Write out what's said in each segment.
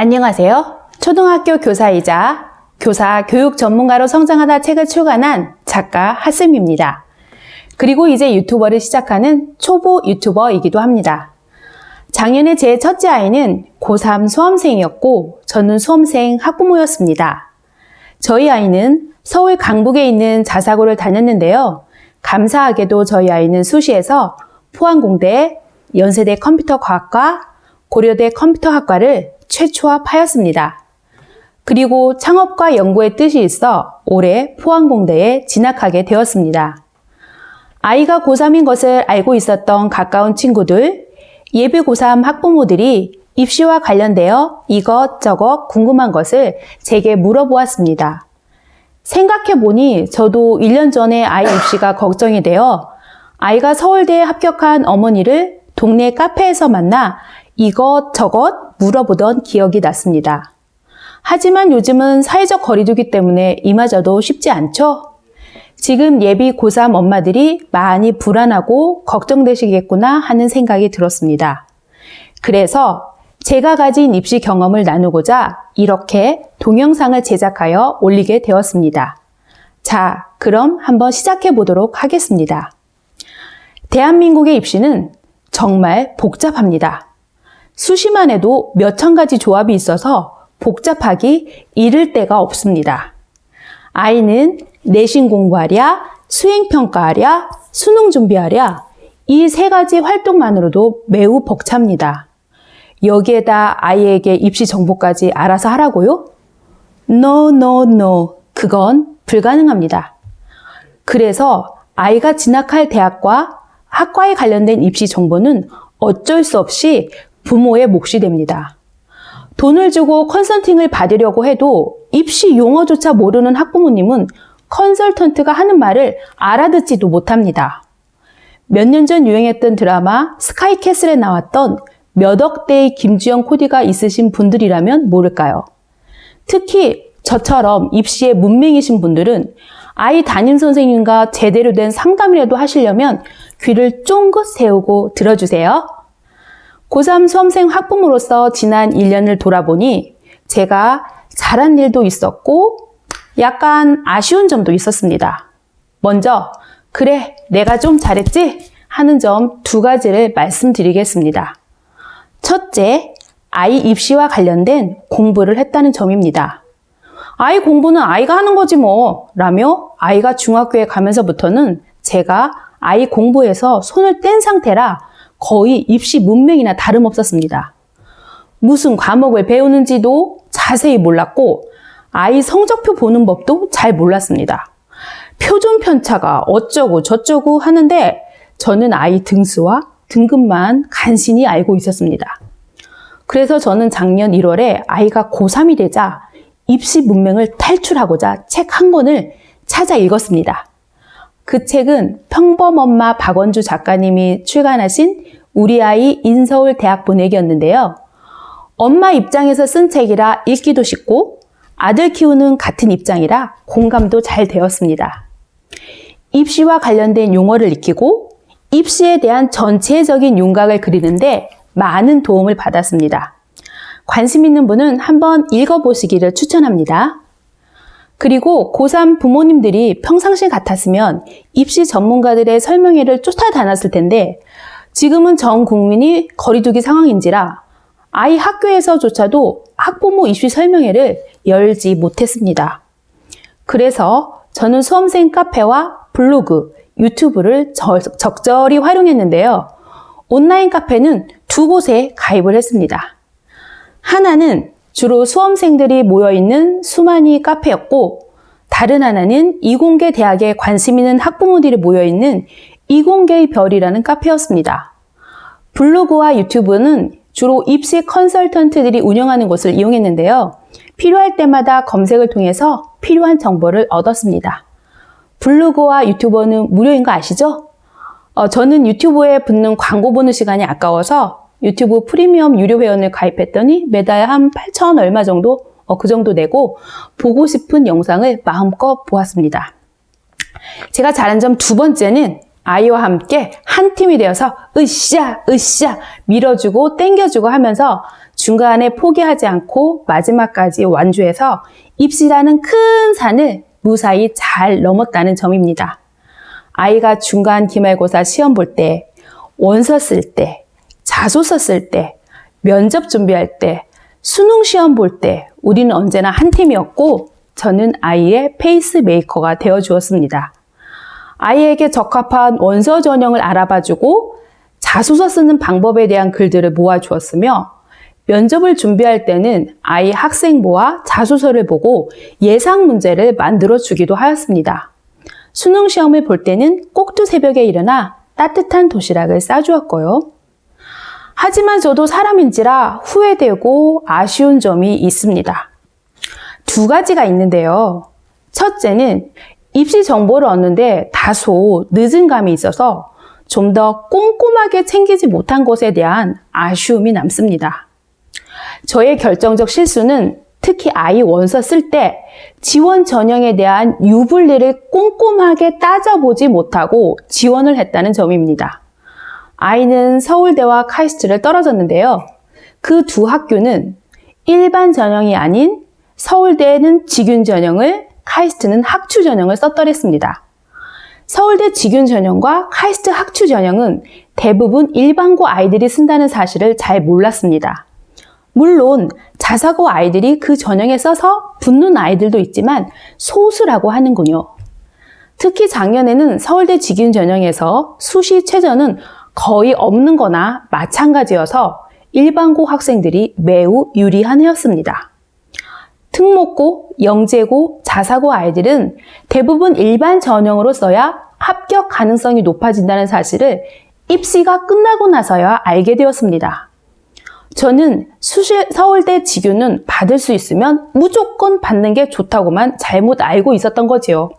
안녕하세요. 초등학교 교사이자 교사 교육 전문가로 성장하다 책을 출간한 작가 하쌤입니다. 그리고 이제 유튜버를 시작하는 초보 유튜버이기도 합니다. 작년에 제 첫째 아이는 고3 수험생이었고 저는 수험생 학부모였습니다. 저희 아이는 서울 강북에 있는 자사고를 다녔는데요. 감사하게도 저희 아이는 수시에서 포항공대, 연세대 컴퓨터과학과, 고려대 컴퓨터학과를 최초합하였습니다. 그리고 창업과 연구의 뜻이 있어 올해 포항공대에 진학하게 되었습니다. 아이가 고3인 것을 알고 있었던 가까운 친구들, 예비 고3 학부모들이 입시와 관련되어 이것저것 궁금한 것을 제게 물어보았습니다. 생각해보니 저도 1년 전에 아이 입시가 걱정이 되어 아이가 서울대에 합격한 어머니를 동네 카페에서 만나 이것저것 물어보던 기억이 났습니다. 하지만 요즘은 사회적 거리두기 때문에 이마저도 쉽지 않죠? 지금 예비 고3 엄마들이 많이 불안하고 걱정되시겠구나 하는 생각이 들었습니다. 그래서 제가 가진 입시 경험을 나누고자 이렇게 동영상을 제작하여 올리게 되었습니다. 자, 그럼 한번 시작해 보도록 하겠습니다. 대한민국의 입시는 정말 복잡합니다. 수시만 해도 몇천 가지 조합이 있어서 복잡하기 이를 데가 없습니다. 아이는 내신 공부하랴, 수행평가하랴, 수능 준비하랴, 이 세 가지 활동만으로도 매우 벅찹니다. 여기에다 아이에게 입시 정보까지 알아서 하라고요? No, no, no. 그건 불가능합니다. 그래서 아이가 진학할 대학과 학과에 관련된 입시 정보는 어쩔 수 없이 부모의 몫이 됩니다. 돈을 주고 컨설팅을 받으려고 해도 입시 용어조차 모르는 학부모님은 컨설턴트가 하는 말을 알아듣지도 못합니다. 몇 년 전 유행했던 드라마 스카이캐슬에 나왔던 몇 억대의 김주영 코디가 있으신 분들이라면 모를까요? 특히 저처럼 입시에 문맹이신 분들은 아이 담임 선생님과 제대로 된 상담이라도 하시려면 귀를 쫑긋 세우고 들어주세요. 고3 수험생 학부모로서 지난 1년을 돌아보니 제가 잘한 일도 있었고 약간 아쉬운 점도 있었습니다. 먼저 그래 내가 좀 잘했지 하는 점 두 가지를 말씀드리겠습니다. 첫째, 아이 입시와 관련된 공부를 했다는 점입니다. 아이 공부는 아이가 하는 거지 뭐 라며 아이가 중학교에 가면서부터는 제가 아이 공부에서 손을 뗀 상태라 거의 입시 문맹이나 다름없었습니다. 무슨 과목을 배우는지도 자세히 몰랐고 아이 성적표 보는 법도 잘 몰랐습니다. 표준 편차가 어쩌고 저쩌고 하는데 저는 아이 등수와 등급만 간신히 알고 있었습니다. 그래서 저는 작년 1월에 아이가 고3이 되자 입시 문맹을 탈출하고자 책 한 권을 찾아 읽었습니다. 그 책은 평범엄마 박원주 작가님이 출간하신 우리 아이 인서울 대학 보내기였는데요. 엄마 입장에서 쓴 책이라 읽기도 쉽고 아들 키우는 같은 입장이라 공감도 잘 되었습니다. 입시와 관련된 용어를 익히고 입시에 대한 전체적인 윤곽을 그리는데 많은 도움을 받았습니다. 관심 있는 분은 한번 읽어보시기를 추천합니다. 그리고 고3 부모님들이 평상시 같았으면 입시 전문가들의 설명회를 쫓아 다녔을 텐데 지금은 전 국민이 거리두기 상황인지라 아이 학교에서조차도 학부모 입시 설명회를 열지 못했습니다. 그래서 저는 수험생 카페와 블로그, 유튜브를 적절히 활용했는데요. 온라인 카페는 두 곳에 가입을 했습니다. 하나는 주로 수험생들이 모여있는 수만이 카페였고 다른 하나는 이공계 대학에 관심 있는 학부모들이 모여있는 이공계의 별이라는 카페였습니다. 블로그와 유튜브는 주로 입시 컨설턴트들이 운영하는 곳을 이용했는데요. 필요할 때마다 검색을 통해서 필요한 정보를 얻었습니다. 블로그와 유튜버는 무료인 거 아시죠? 어, 저는 유튜브에 붙는 광고 보는 시간이 아까워서 유튜브 프리미엄 유료 회원을 가입했더니 매달 한 8천 얼마 정도 어, 그 정도 내고 보고 싶은 영상을 마음껏 보았습니다. 제가 잘한 점 두 번째는 아이와 함께 한 팀이 되어서 으쌰 으쌰 밀어주고 땡겨주고 하면서 중간에 포기하지 않고 마지막까지 완주해서 입시라는 큰 산을 무사히 잘 넘었다는 점입니다. 아이가 중간 기말고사 시험 볼 때, 원서 쓸 때, 자소서 쓸 때, 면접 준비할 때, 수능 시험 볼 때 우리는 언제나 한 팀이었고 저는 아이의 페이스메이커가 되어 주었습니다. 아이에게 적합한 원서 전형을 알아봐주고 자소서 쓰는 방법에 대한 글들을 모아주었으며 면접을 준비할 때는 아이 학생부와 자소서를 보고 예상 문제를 만들어 주기도 하였습니다. 수능 시험을 볼 때는 꼭두 새벽에 일어나 따뜻한 도시락을 싸주었고요. 하지만 저도 사람인지라 후회되고 아쉬운 점이 있습니다. 두 가지가 있는데요. 첫째는 입시 정보를 얻는데 다소 늦은 감이 있어서 좀 더 꼼꼼하게 챙기지 못한 것에 대한 아쉬움이 남습니다. 저의 결정적 실수는 특히 아이 원서 쓸 때 지원 전형에 대한 유불리를 꼼꼼하게 따져보지 못하고 지원을 했다는 점입니다. 아이는 서울대와 카이스트를 떨어졌는데요. 그 두 학교는 일반 전형이 아닌 서울대는 직윤 전형을 카이스트는 학추 전형을 썼더랬습니다. 서울대 직윤 전형과 카이스트 학추 전형은 대부분 일반고 아이들이 쓴다는 사실을 잘 몰랐습니다. 물론 자사고 아이들이 그 전형에 써서 붙는 아이들도 있지만 소수라고 하는군요. 특히 작년에는 서울대 직윤 전형에서 수시 최저는 거의 없는 거나 마찬가지여서 일반고 학생들이 매우 유리한 해였습니다. 특목고, 영재고, 자사고 아이들은 대부분 일반 전형으로 써야 합격 가능성이 높아진다는 사실을 입시가 끝나고 나서야 알게 되었습니다. 저는 수시, 서울대 직유는 받을 수 있으면 무조건 받는 게 좋다고만 잘못 알고 있었던 거지요.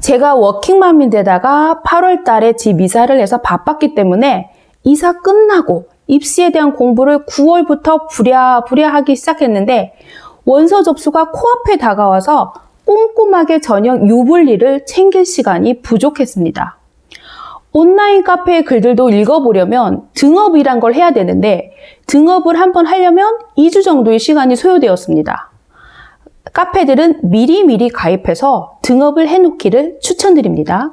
제가 워킹맘인데다가 8월 달에 집 이사를 해서 바빴기 때문에 이사 끝나고 입시에 대한 공부를 9월부터 부랴부랴 하기 시작했는데 원서 접수가 코앞에 다가와서 꼼꼼하게 전형 유불리를 챙길 시간이 부족했습니다. 온라인 카페의 글들도 읽어보려면 등업이란 걸 해야 되는데 등업을 한번 하려면 2주 정도의 시간이 소요되었습니다. 카페들은 미리미리 가입해서 등업을 해놓기를 추천드립니다.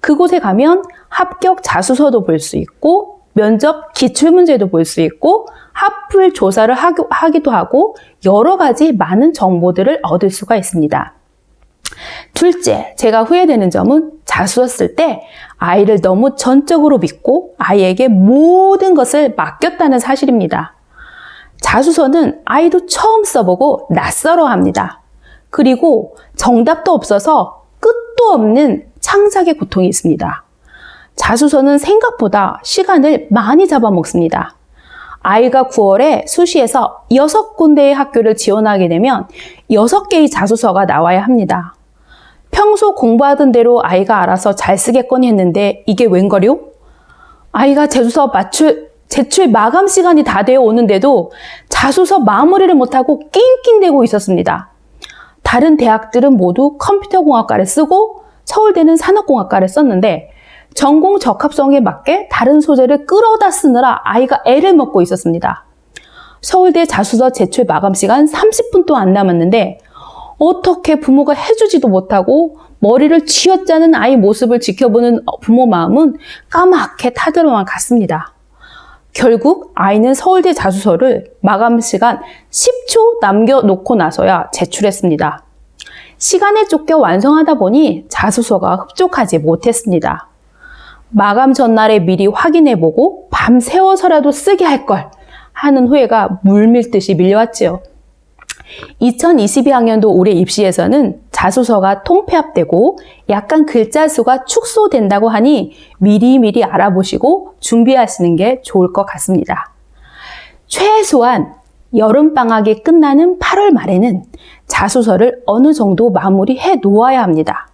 그곳에 가면 합격 자소서도 볼 수 있고 면접 기출문제도 볼 수 있고 하플 조사를 하기도 하고 여러 가지 많은 정보들을 얻을 수가 있습니다. 둘째, 제가 후회되는 점은 자소서 쓸 때 아이를 너무 전적으로 믿고 아이에게 모든 것을 맡겼다는 사실입니다. 자소서는 아이도 처음 써보고 낯설어 합니다. 그리고 정답도 없어서 끝도 없는 창작의 고통이 있습니다. 자소서는 생각보다 시간을 많이 잡아먹습니다. 아이가 9월에 수시에서 6군데의 학교를 지원하게 되면 6개의 자소서가 나와야 합니다. 평소 공부하던 대로 아이가 알아서 잘 쓰겠거니 했는데 이게 웬걸요? 아이가 제소서 맞출, 제출 마감 시간이 다 되어 오는데도 자소서 마무리를 못하고 낑낑대고 있었습니다. 다른 대학들은 모두 컴퓨터공학과를 쓰고 서울대는 산업공학과를 썼는데 전공 적합성에 맞게 다른 소재를 끌어다 쓰느라 아이가 애를 먹고 있었습니다. 서울대 자소서 제출 마감 시간 30분도 안 남았는데 어떻게 부모가 해주지도 못하고 머리를 쥐어짜는 아이 모습을 지켜보는 부모 마음은 까맣게 타들어만 갔습니다. 결국 아이는 서울대 자소서를 마감 시간 10초 남겨놓고 나서야 제출했습니다. 시간에 쫓겨 완성하다 보니 자소서가 흡족하지 못했습니다. 마감 전날에 미리 확인해보고 밤새워서라도 쓰게 할 걸 하는 후회가 물밀듯이 밀려왔지요. 2022학년도 올해 입시에서는 자소서가 통폐합되고 약간 글자 수가 축소된다고 하니 미리미리 알아보시고 준비하시는 게 좋을 것 같습니다. 최소한 여름방학이 끝나는 8월 말에는 자소서를 어느 정도 마무리해 놓아야 합니다.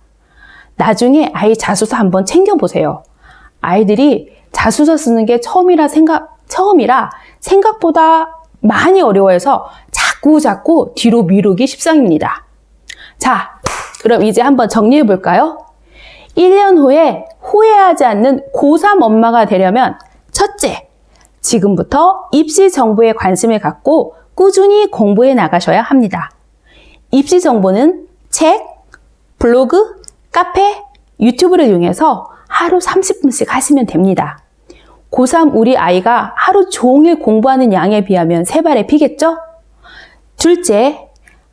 나중에 아이 자소서 한번 챙겨보세요. 아이들이 자소서 쓰는 게 처음이라 생각, 처음이라 생각보다 많이 어려워해서 자꾸 자꾸 뒤로 미루기 십상입니다. 자, 그럼 이제 한번 정리해 볼까요? 1년 후에 후회하지 않는 고3 엄마가 되려면 첫째, 지금부터 입시 정보에 관심을 갖고 꾸준히 공부해 나가셔야 합니다. 입시 정보는 책, 블로그, 카페, 유튜브를 이용해서 하루 30분씩 하시면 됩니다. 고3 우리 아이가 하루 종일 공부하는 양에 비하면 세 발에 피겠죠? 둘째,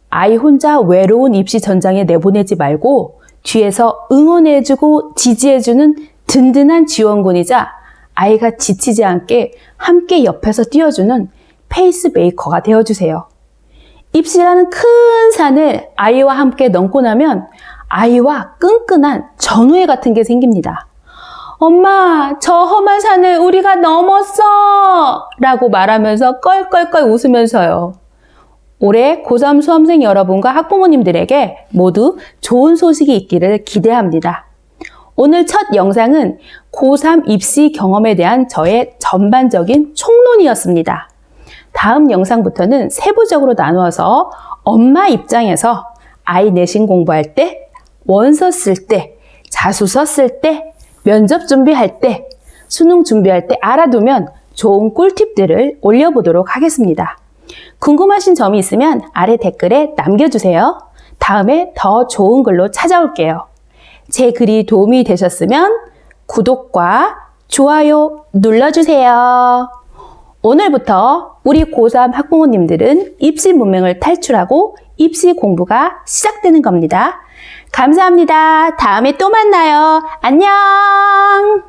아이 혼자 외로운 입시 전장에 내보내지 말고 뒤에서 응원해주고 지지해주는 든든한 지원군이자 아이가 지치지 않게 함께 옆에서 뛰어주는 페이스메이커가 되어주세요. 입시라는 큰 산을 아이와 함께 넘고 나면 아이와 끈끈한 전우회 같은 게 생깁니다. 엄마, 저 험한 산을 우리가 넘었어! 라고 말하면서 껄껄껄 웃으면서요. 올해 고3 수험생 여러분과 학부모님들에게 모두 좋은 소식이 있기를 기대합니다. 오늘 첫 영상은 고3 입시 경험에 대한 저의 전반적인 총론이었습니다. 다음 영상부터는 세부적으로 나누어서 엄마 입장에서 아이 내신 공부할 때, 원서 쓸 때, 자소서 쓸 때, 면접 준비할 때, 수능 준비할 때 알아두면 좋은 꿀팁들을 올려보도록 하겠습니다. 궁금하신 점이 있으면 아래 댓글에 남겨주세요. 다음에 더 좋은 글로 찾아올게요. 제 글이 도움이 되셨으면 구독과 좋아요 눌러주세요. 오늘부터 우리 고3 학부모님들은 입시 문맹을 탈출하고 입시 공부가 시작되는 겁니다. 감사합니다. 다음에 또 만나요. 안녕!